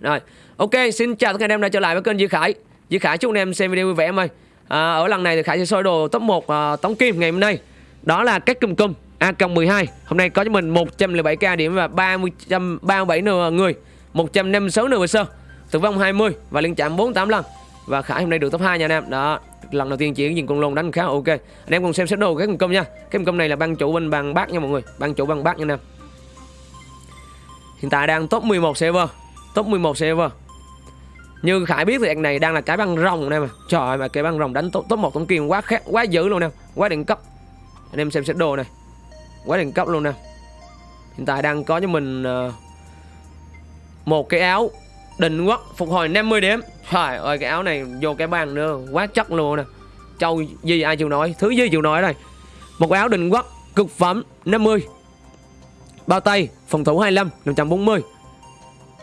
Rồi, ok, xin chào tất cả anh em đã trở lại với kênh Duy Khải. Duy Khải chúc anh em xem video vui vẻ em ơi. À, ở lần này thì Khải sẽ soi đồ top 1 à, tống kim ngày hôm nay. Đó là các cùm cùm A12. Hôm nay có cho mình 107k điểm và 30 37 người, 156 nửa sơ. Tử vong 20 và liên chạm 48 lần. Và Khải hôm nay được top 2 nha anh em. Đó, lần đầu tiên chỉ nhìn con lôn đánh khá ok. Anh em cùng xem set đồ các cùm cùm nha. Cái cùm cùm này là ban chủ bên bằng bác nha mọi người. Ban chủ bằng bác nha anh em. Hiện tại đang top 11 server Top 11 server Như Khải biết thì anh này đang là cái băng rồng nè mà Trời ơi mà cái băng rồng đánh top, top 1 tổng kim quá khác quá dữ luôn nè Quá đỉnh cấp. Anh em xem set đồ này. Quá đỉnh cấp luôn nè. Hiện tại đang có cho mình uh, Một cái áo Định quốc phục hồi 50 điểm. Trời ơi cái áo này vô cái băng nữa Quá chất luôn nè. Châu gì ai chịu nói Thứ gì chịu nói đây. Một áo định quốc cực phẩm 50 Bao tay phòng thủ 25 540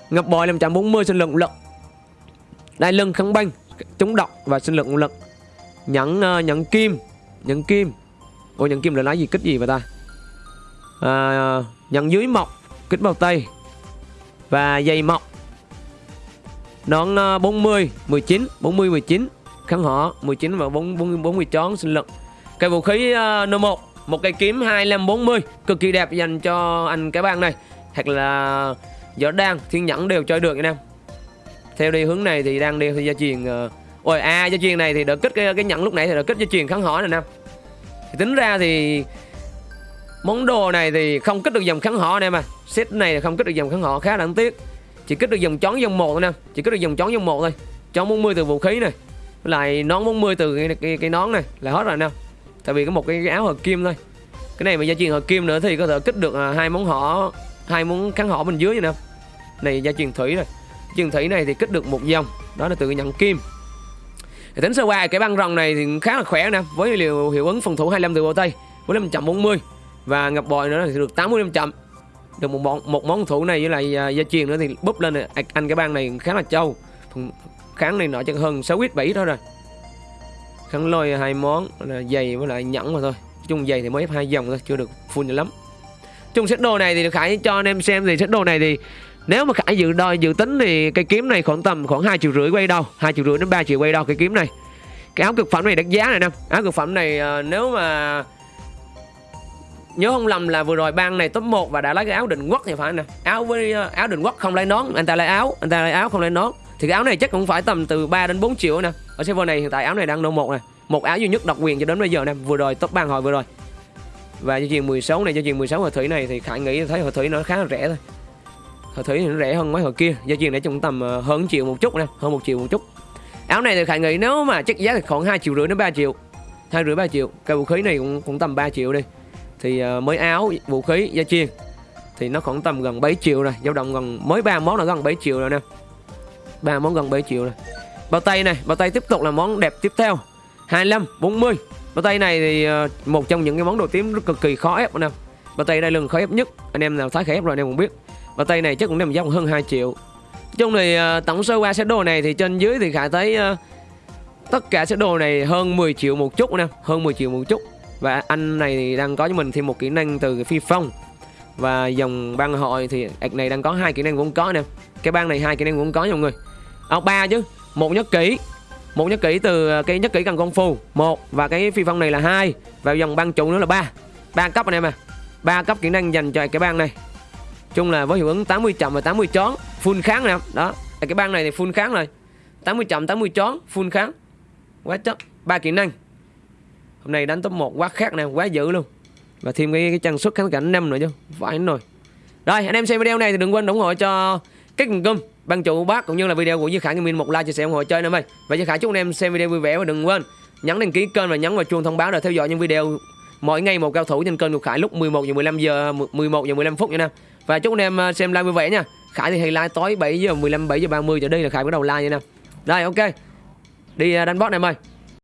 Ngọc bòi 540 sinh lượng lực Đai lưng kháng banh Chống độc và sinh lượng lực Nhẫn uh, nhẫn kim Nhẫn kim. Ô nhẫn kim là lá gì? Kích gì vậy ta? À, Nhẫn dưới mọc Kích bao tay Và dây mọc Nón uh, 40 19 40 19 Kháng họ 19 và 40, 40 chón sinh lực Cây vũ khí uh, n 1 một cây kiếm 2540 cực kỳ đẹp dành cho anh cái bang này. Hoặc là gió đan thiên nhẫn đều chơi được anh em. Theo đi hướng này thì đang đi gia truyền uh... ôi a à, gia truyền này thì đỡ kích cái, cái nhẫn lúc nãy thì đỡ kích gia truyền kháng hỏa này nè thì tính ra thì món đồ này thì không kích được dòng kháng họ nè mà set này thì không kích được dòng kháng hỏa khá đáng tiếc. Chỉ kích được dòng chón dòng một thôi nè chỉ kích được dòng chón dòng một thôi. Chón 40 từ vũ khí này lại nón 40 từ cái, cái, cái nón này là hết rồi nè tại vì có một cái, cái áo hợp kim thôi. Cái này mà gia truyền hợp kim nữa thì có thể kích được ờ, hai món họ hai món kháng họ bên dưới vậy nè này, gia truyền thủy rồi truyền thủy này thì kích được một dòng. Đó là từ nhận kim. Thì tính sơ qua, cái băng rồng này thì khá là khỏe nè, với liều hiệu ứng phòng thủ 25 từ bộ tây với 540 và ngập bòi nữa thì được 80 chậm. Được một món một món thủ này với lại à, gia truyền nữa thì búp lên này. À, anh cái băng này khá là trâu kháng này nọ chắc hơn 6 ít 7 thôi rồi. Kháng lôi hai món, là giày với lại nhẫn mà thôi. Chung giày thì mới ép hai dòng thôi, chưa được full lắm. Chung set đồ này thì khải cho anh em xem thì set đồ này thì nếu mà khải dự đo dự tính thì cây kiếm này khoảng tầm khoảng hai triệu rưỡi quay đâu hai triệu rưỡi đến 3 triệu quay đâu cây kiếm này. Cái áo cực phẩm này đắt giá này nè. Áo cực phẩm này uh, nếu mà nhớ không lầm là vừa rồi ban này top 1 và đã lấy cái áo định quốc thì phải nè. Áo với uh, áo định quốc không lấy nón anh ta lấy áo anh ta lấy áo không lấy nón. Thì cái áo này chắc cũng phải tầm từ 3 đến 4 triệu nè. Ở server này hiện tại áo này đang nô một nè. Một áo duy nhất độc quyền cho đến bây giờ nè vừa rồi top ban hồi vừa rồi. Và chương trình 16 này chương trình 16 hồi thủy này thì khải nghĩ thấy hồi thủy nó khá là rẻ thôi hồi thủy thì nó rẻ hơn mấy hồi kia. Giá truyền để trong tầm ờ, hơn triệu một chút nè hơn một triệu một chút. Áo này thì khải nghĩ nếu mà chắc giá thì khoảng hai triệu rưỡi đến 3 triệu. Hai rưỡi ba triệu. Cây vũ khí này cũng cũng tầm 3 triệu đi. Thì uh, mới áo vũ khí gia chiên. Thì nó khoảng tầm gần 7 triệu rồi dao động gần mới ba món là gần 7 triệu rồi nè. Ba món gần 7 triệu rồi bao tay này bao tay tiếp tục là món đẹp tiếp theo. 25 40 bao tay này thì uh, một trong những cái món đồ tím rất cực kỳ khó ép nè. Bao tay đây lần khó ép nhất. Anh em nào thái khó ép rồi anh em cũng biết và tay này chắc cũng nằm giá hơn 2 triệu. Chung thì à, tổng sơ qua set đồ này thì trên dưới thì khả thấy à, tất cả set đồ này hơn 10 triệu một chút nè hơn 10 triệu một chút. Và anh này thì đang có cho mình thêm một kỹ năng từ phi phong. Và dòng băng hội thì ạc này đang có hai kỹ năng cũng có nè. Cái băng này hai kỹ năng cũng có nha mọi người. À, ba chứ một nhất kỹ. Một nhất kỹ từ à, cái nhất kỹ cần công phu một. Và cái phi phong này là hai. Và dòng băng trụ nữa là ba. Ba cấp anh em à ba cấp kỹ năng dành cho cái băng này chung là với hiệu ứng 80 chậm và 80 chón full kháng nè. Đó cái băng này thì full kháng rồi. 80 chậm 80 chón full kháng. Quá chất ba kỹ năng. Hôm nay đánh top 1 quá khác nè quá dữ luôn. Và thêm cái, cái trang xuất kháng cảnh năm nữa chứ phải rồi rồi anh em xem video này thì đừng quên ủng hộ cho cái cùng cung ban chủ bác cũng như là video của Duy Khải Gaming một like chia sẻ ủng hộ chơi nữa ơi. Và Duy Khải chúc anh em xem video vui vẻ và đừng quên nhấn đăng ký kênh và nhấn vào chuông thông báo để theo dõi những video mỗi ngày một cao thủ trên kênh của Khải lúc 11 giờ 15 giờ 11 giờ 15 phút nha Nam. và chúc anh em à, xem live vui vẻ nha Khải thì hay live tối 7 giờ 15 7 giờ 30 giờ đây là Khải bắt đầu live nha Nam. Đây, ok đi à, đánh boss này ơi